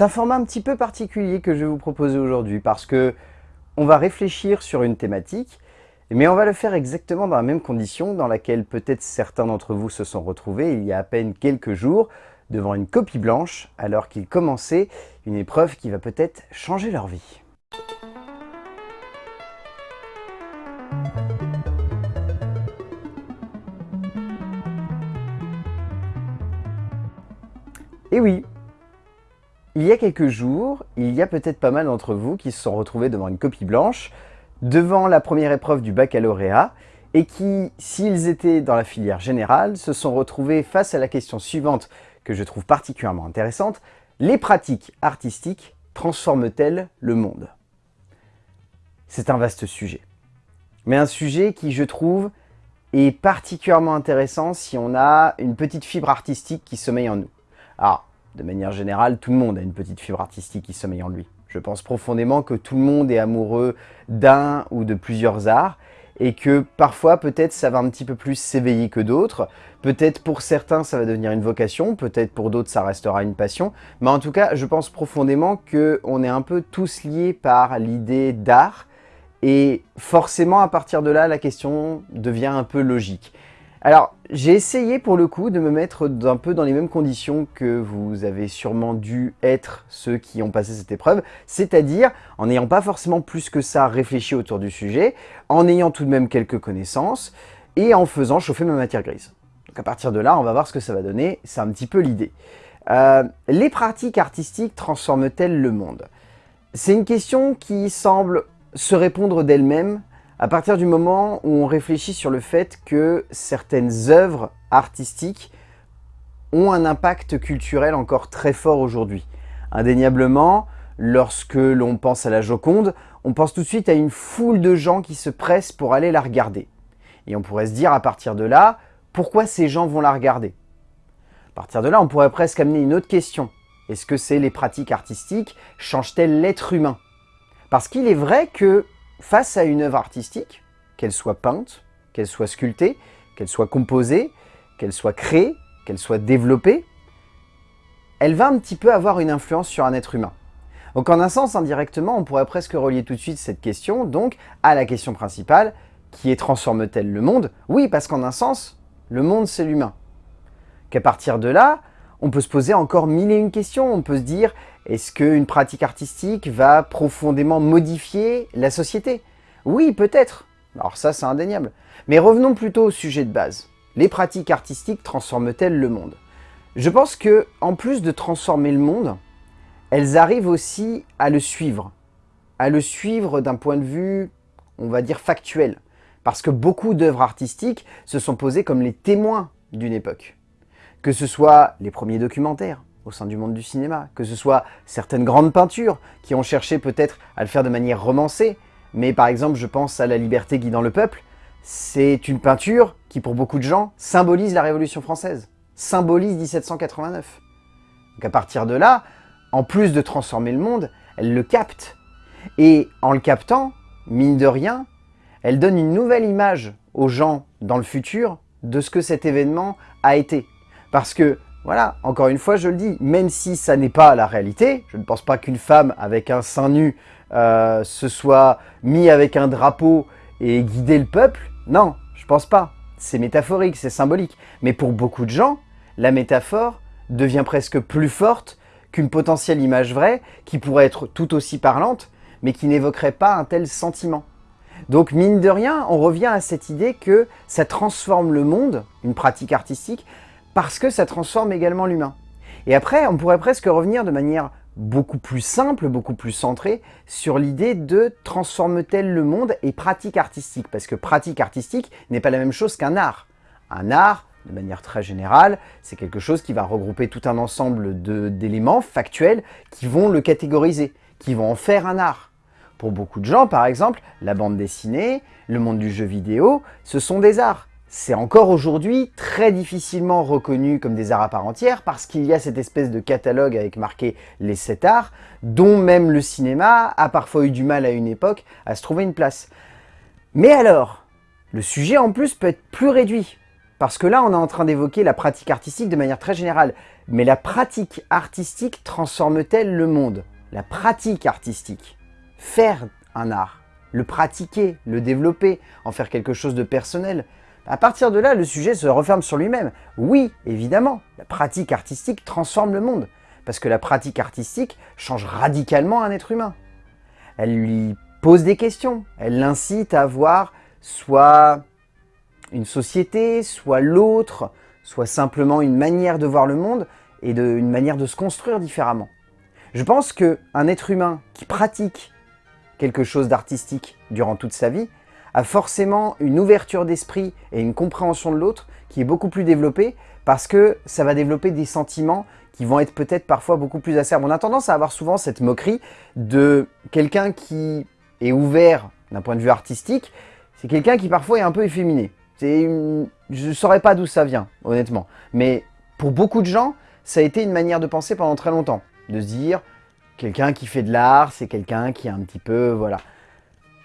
C'est un format un petit peu particulier que je vais vous proposer aujourd'hui parce que on va réfléchir sur une thématique, mais on va le faire exactement dans la même condition dans laquelle peut-être certains d'entre vous se sont retrouvés il y a à peine quelques jours devant une copie blanche alors qu'ils commençaient une épreuve qui va peut-être changer leur vie. Et oui, il y a quelques jours, il y a peut-être pas mal d'entre vous qui se sont retrouvés devant une copie blanche, devant la première épreuve du baccalauréat, et qui, s'ils étaient dans la filière générale, se sont retrouvés face à la question suivante que je trouve particulièrement intéressante, les pratiques artistiques transforment-elles le monde? C'est un vaste sujet. Mais un sujet qui, je trouve, est particulièrement intéressant si on a une petite fibre artistique qui sommeille en nous. Alors, de manière générale, tout le monde a une petite fibre artistique qui sommeille en lui. Je pense profondément que tout le monde est amoureux d'un ou de plusieurs arts et que parfois peut-être ça va un petit peu plus s'éveiller que d'autres. Peut-être pour certains ça va devenir une vocation, peut-être pour d'autres ça restera une passion. Mais en tout cas, je pense profondément qu'on est un peu tous liés par l'idée d'art et forcément à partir de là, la question devient un peu logique. Alors, j'ai essayé pour le coup de me mettre un peu dans les mêmes conditions que vous avez sûrement dû être ceux qui ont passé cette épreuve, c'est-à-dire en n'ayant pas forcément plus que ça réfléchi autour du sujet, en ayant tout de même quelques connaissances et en faisant chauffer ma matière grise. Donc à partir de là, on va voir ce que ça va donner, c'est un petit peu l'idée. Euh, les pratiques artistiques transforment-elles le monde? C'est une question qui semble se répondre d'elle-même à partir du moment où on réfléchit sur le fait que certaines œuvres artistiques ont un impact culturel encore très fort aujourd'hui. Indéniablement, lorsque l'on pense à la Joconde, on pense tout de suite à une foule de gens qui se pressent pour aller la regarder. Et on pourrait se dire à partir de là, pourquoi ces gens vont la regarder? À partir de là, on pourrait presque amener une autre question. Est-ce que c'est les pratiques artistiques? Changent-elles l'être humain? Parce qu'il est vrai que face à une œuvre artistique, qu'elle soit peinte, qu'elle soit sculptée, qu'elle soit composée, qu'elle soit créée, qu'elle soit développée, elle va un petit peu avoir une influence sur un être humain. Donc en un sens, indirectement, on pourrait presque relier tout de suite cette question donc à la question principale, qui est transforme-t-elle le monde? Oui, parce qu'en un sens, le monde c'est l'humain. Qu'à partir de là, on peut se poser encore mille et une questions. On peut se dire, est-ce qu'une pratique artistique va profondément modifier la société? Oui, peut-être. Alors ça, c'est indéniable. Mais revenons plutôt au sujet de base. Les pratiques artistiques transforment-elles le monde? Je pense que, en plus de transformer le monde, elles arrivent aussi à le suivre. À le suivre d'un point de vue, on va dire, factuel. Parce que beaucoup d'œuvres artistiques se sont posées comme les témoins d'une époque que ce soit les premiers documentaires au sein du monde du cinéma, que ce soit certaines grandes peintures qui ont cherché peut-être à le faire de manière romancée, mais par exemple je pense à La liberté guidant le peuple, c'est une peinture qui pour beaucoup de gens symbolise la Révolution française, symbolise 1789. Donc à partir de là, en plus de transformer le monde, elle le capte. Et en le captant, mine de rien, elle donne une nouvelle image aux gens dans le futur de ce que cet événement a été. Parce que, voilà, encore une fois, je le dis, même si ça n'est pas la réalité, je ne pense pas qu'une femme avec un sein nu euh, se soit mis avec un drapeau et guidé le peuple, non, je pense pas. C'est métaphorique, c'est symbolique. Mais pour beaucoup de gens, la métaphore devient presque plus forte qu'une potentielle image vraie qui pourrait être tout aussi parlante, mais qui n'évoquerait pas un tel sentiment. Donc mine de rien, on revient à cette idée que ça transforme le monde, une pratique artistique, parce que ça transforme également l'humain. Et après, on pourrait presque revenir de manière beaucoup plus simple, beaucoup plus centrée sur l'idée de transforme-t-elle le monde et pratique artistique? Parce que pratique artistique n'est pas la même chose qu'un art. Un art, de manière très générale, c'est quelque chose qui va regrouper tout un ensemble d'éléments factuels qui vont le catégoriser, qui vont en faire un art. Pour beaucoup de gens, par exemple, la bande dessinée, le monde du jeu vidéo, ce sont des arts c'est encore aujourd'hui très difficilement reconnu comme des arts à part entière parce qu'il y a cette espèce de catalogue avec marqué les sept arts dont même le cinéma a parfois eu du mal à une époque à se trouver une place. Mais alors, le sujet en plus peut être plus réduit Parce que là, on est en train d'évoquer la pratique artistique de manière très générale. Mais la pratique artistique transforme-t-elle le monde? La pratique artistique, faire un art, le pratiquer, le développer, en faire quelque chose de personnel, à partir de là, le sujet se referme sur lui-même. Oui, évidemment, la pratique artistique transforme le monde, parce que la pratique artistique change radicalement un être humain. Elle lui pose des questions, elle l'incite à voir soit une société, soit l'autre, soit simplement une manière de voir le monde et une manière de se construire différemment. Je pense qu'un être humain qui pratique quelque chose d'artistique durant toute sa vie a forcément une ouverture d'esprit et une compréhension de l'autre qui est beaucoup plus développée parce que ça va développer des sentiments qui vont être peut-être parfois beaucoup plus acerbes. On a tendance à avoir souvent cette moquerie de quelqu'un qui est ouvert d'un point de vue artistique, c'est quelqu'un qui parfois est un peu efféminé. Je ne saurais pas d'où ça vient, honnêtement. Mais pour beaucoup de gens, ça a été une manière de penser pendant très longtemps. De se dire, quelqu'un qui fait de l'art, c'est quelqu'un qui est un petit peu... voilà.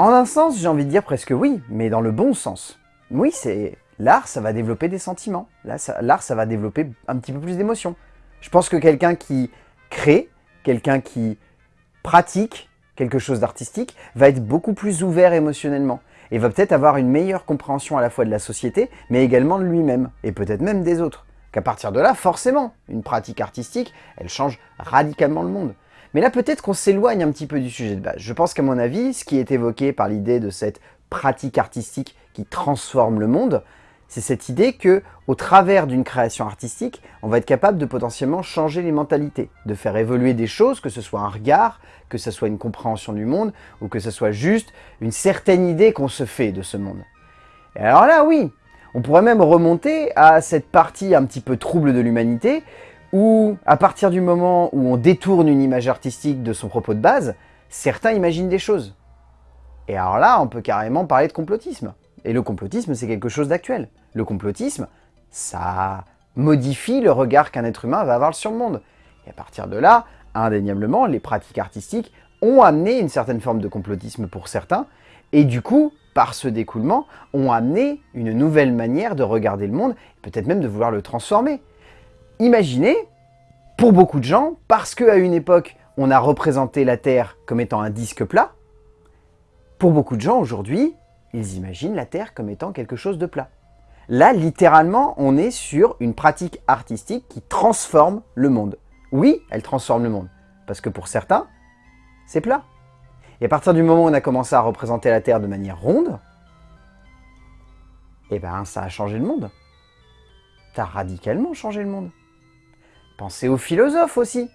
En un sens, j'ai envie de dire presque oui, mais dans le bon sens. Oui, c'est l'art, ça va développer des sentiments. L'art, ça va développer un petit peu plus d'émotions. Je pense que quelqu'un qui crée, quelqu'un qui pratique quelque chose d'artistique, va être beaucoup plus ouvert émotionnellement et va peut-être avoir une meilleure compréhension à la fois de la société, mais également de lui-même, et peut-être même des autres. Qu'à partir de là, forcément, une pratique artistique, elle change radicalement le monde. Mais là, peut-être qu'on s'éloigne un petit peu du sujet de base. Je pense qu'à mon avis, ce qui est évoqué par l'idée de cette pratique artistique qui transforme le monde, c'est cette idée que, au travers d'une création artistique, on va être capable de potentiellement changer les mentalités, de faire évoluer des choses, que ce soit un regard, que ce soit une compréhension du monde, ou que ce soit juste une certaine idée qu'on se fait de ce monde. Et alors là, oui, on pourrait même remonter à cette partie un petit peu trouble de l'humanité, où, à partir du moment où on détourne une image artistique de son propos de base, certains imaginent des choses. Et alors là, on peut carrément parler de complotisme. Et le complotisme, c'est quelque chose d'actuel. Le complotisme, ça modifie le regard qu'un être humain va avoir sur le monde. Et à partir de là, indéniablement, les pratiques artistiques ont amené une certaine forme de complotisme pour certains, et du coup, par ce découlement, ont amené une nouvelle manière de regarder le monde, peut-être même de vouloir le transformer. Imaginez, pour beaucoup de gens, parce qu'à une époque, on a représenté la Terre comme étant un disque plat, pour beaucoup de gens aujourd'hui, ils imaginent la Terre comme étant quelque chose de plat. Là, littéralement, on est sur une pratique artistique qui transforme le monde. Oui, elle transforme le monde, parce que pour certains, c'est plat. Et à partir du moment où on a commencé à représenter la Terre de manière ronde, eh ben ça a changé le monde. Ça a radicalement changé le monde. Pensez aux philosophes aussi.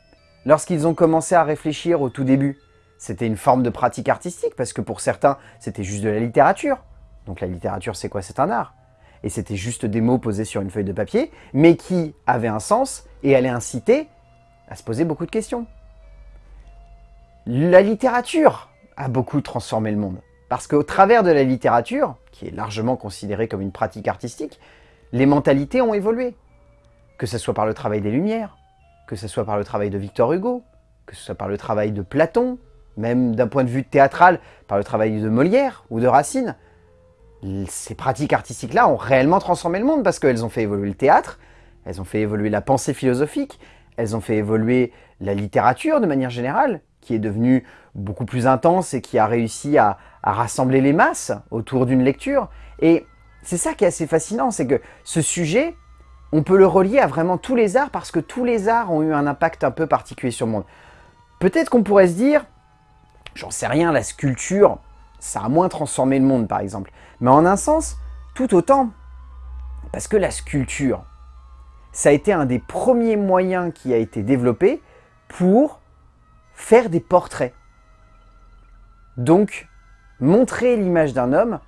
Lorsqu'ils ont commencé à réfléchir au tout début, c'était une forme de pratique artistique, parce que pour certains, c'était juste de la littérature. Donc la littérature, c'est quoi? C'est un art. Et c'était juste des mots posés sur une feuille de papier, mais qui avaient un sens et allaient inciter à se poser beaucoup de questions. La littérature a beaucoup transformé le monde. Parce qu'au travers de la littérature, qui est largement considérée comme une pratique artistique, les mentalités ont évolué. Que ce soit par le travail des Lumières, que ce soit par le travail de Victor Hugo, que ce soit par le travail de Platon, même d'un point de vue théâtral, par le travail de Molière ou de Racine, ces pratiques artistiques-là ont réellement transformé le monde parce qu'elles ont fait évoluer le théâtre, elles ont fait évoluer la pensée philosophique, elles ont fait évoluer la littérature de manière générale, qui est devenue beaucoup plus intense et qui a réussi à, à rassembler les masses autour d'une lecture. Et c'est ça qui est assez fascinant, c'est que ce sujet, on peut le relier à vraiment tous les arts parce que tous les arts ont eu un impact un peu particulier sur le monde. Peut-être qu'on pourrait se dire, j'en sais rien, la sculpture, ça a moins transformé le monde par exemple. Mais en un sens, tout autant, parce que la sculpture, ça a été un des premiers moyens qui a été développé pour faire des portraits. Donc, montrer l'image d'un homme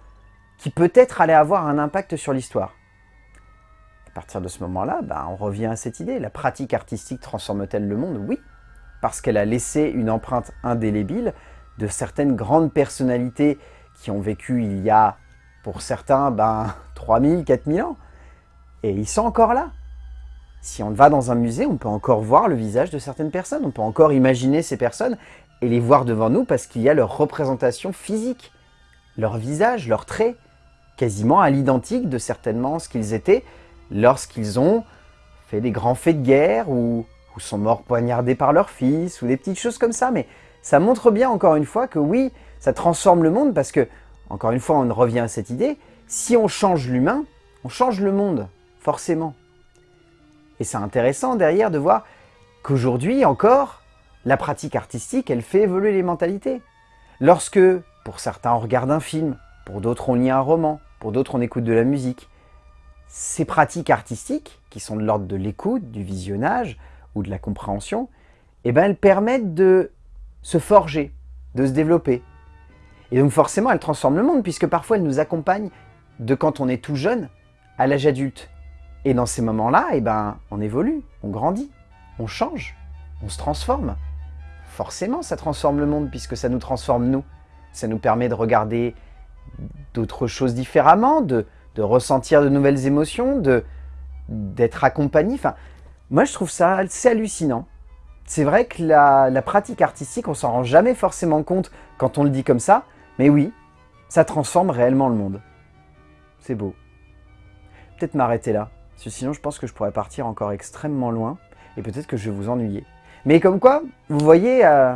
qui peut-être allait avoir un impact sur l'histoire. À partir de ce moment-là, bah, on revient à cette idée. La pratique artistique transforme-t-elle le monde? Oui, parce qu'elle a laissé une empreinte indélébile de certaines grandes personnalités qui ont vécu il y a, pour certains, ben, 3000, 4000 ans. Et ils sont encore là. Si on va dans un musée, on peut encore voir le visage de certaines personnes. On peut encore imaginer ces personnes et les voir devant nous parce qu'il y a leur représentation physique, leur visage, leurs traits, quasiment à l'identique de certainement ce qu'ils étaient lorsqu'ils ont fait des grands faits de guerre ou, sont morts poignardés par leur fils ou des petites choses comme ça. Mais ça montre bien encore une fois que oui, ça transforme le monde parce que, encore une fois, on revient à cette idée, si on change l'humain, on change le monde, forcément. Et c'est intéressant derrière de voir qu'aujourd'hui encore, la pratique artistique, elle fait évoluer les mentalités. Lorsque, pour certains, on regarde un film, pour d'autres, on lit un roman, pour d'autres, on écoute de la musique, ces pratiques artistiques, qui sont de l'ordre de l'écoute, du visionnage ou de la compréhension, eh ben, elles permettent de se forger, de se développer. Et donc forcément, elles transforment le monde, puisque parfois elles nous accompagnent de quand on est tout jeune à l'âge adulte. Et dans ces moments-là, eh ben, on évolue, on grandit, on change, on se transforme. Forcément, ça transforme le monde puisque ça nous transforme nous. Ça nous permet de regarder d'autres choses différemment, de, ressentir de nouvelles émotions, d'être accompagné. Enfin, moi, je trouve ça assez hallucinant. C'est vrai que la, pratique artistique, on s'en rend jamais forcément compte quand on le dit comme ça, mais oui, ça transforme réellement le monde. C'est beau. Peut-être m'arrêter là, sinon je pense que je pourrais partir encore extrêmement loin, et peut-être que je vais vous ennuyer. Mais comme quoi, vous voyez, euh,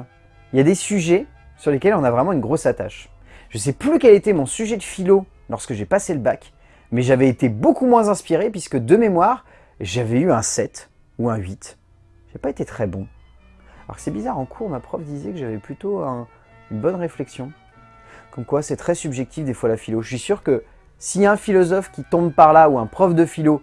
il y a des sujets sur lesquels on a vraiment une grosse attache. Je sais plus quel était mon sujet de philo lorsque j'ai passé le bac, mais j'avais été beaucoup moins inspiré puisque de mémoire, j'avais eu un 7 ou un 8. J'ai pas été très bon. Alors c'est bizarre, en cours, ma prof disait que j'avais plutôt une bonne réflexion. Comme quoi, c'est très subjectif des fois la philo. Je suis sûr que s'il y a un philosophe qui tombe par là ou un prof de philo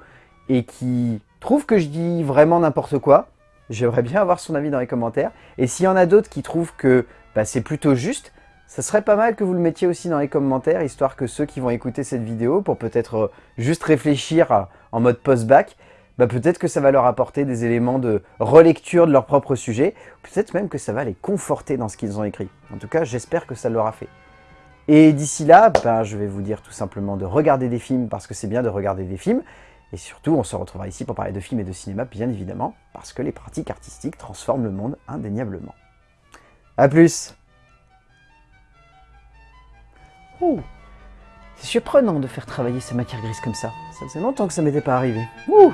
et qui trouve que je dis vraiment n'importe quoi, j'aimerais bien avoir son avis dans les commentaires. Et s'il y en a d'autres qui trouvent que bah, c'est plutôt juste, ça serait pas mal que vous le mettiez aussi dans les commentaires, histoire que ceux qui vont écouter cette vidéo, pour peut-être euh, juste réfléchir en mode post-bac, bah, peut-être que ça va leur apporter des éléments de relecture de leur propre sujet, peut-être même que ça va les conforter dans ce qu'ils ont écrit. En tout cas, j'espère que ça l'aura fait. Et d'ici là, ben, je vais vous dire tout simplement de regarder des films parce que c'est bien de regarder des films. Et surtout, on se retrouvera ici pour parler de films et de cinéma, bien évidemment, parce que les pratiques artistiques transforment le monde indéniablement. A plus C'est surprenant de faire travailler ces matières grises comme ça. Ça faisait longtemps que ça m'était pas arrivé. Ouh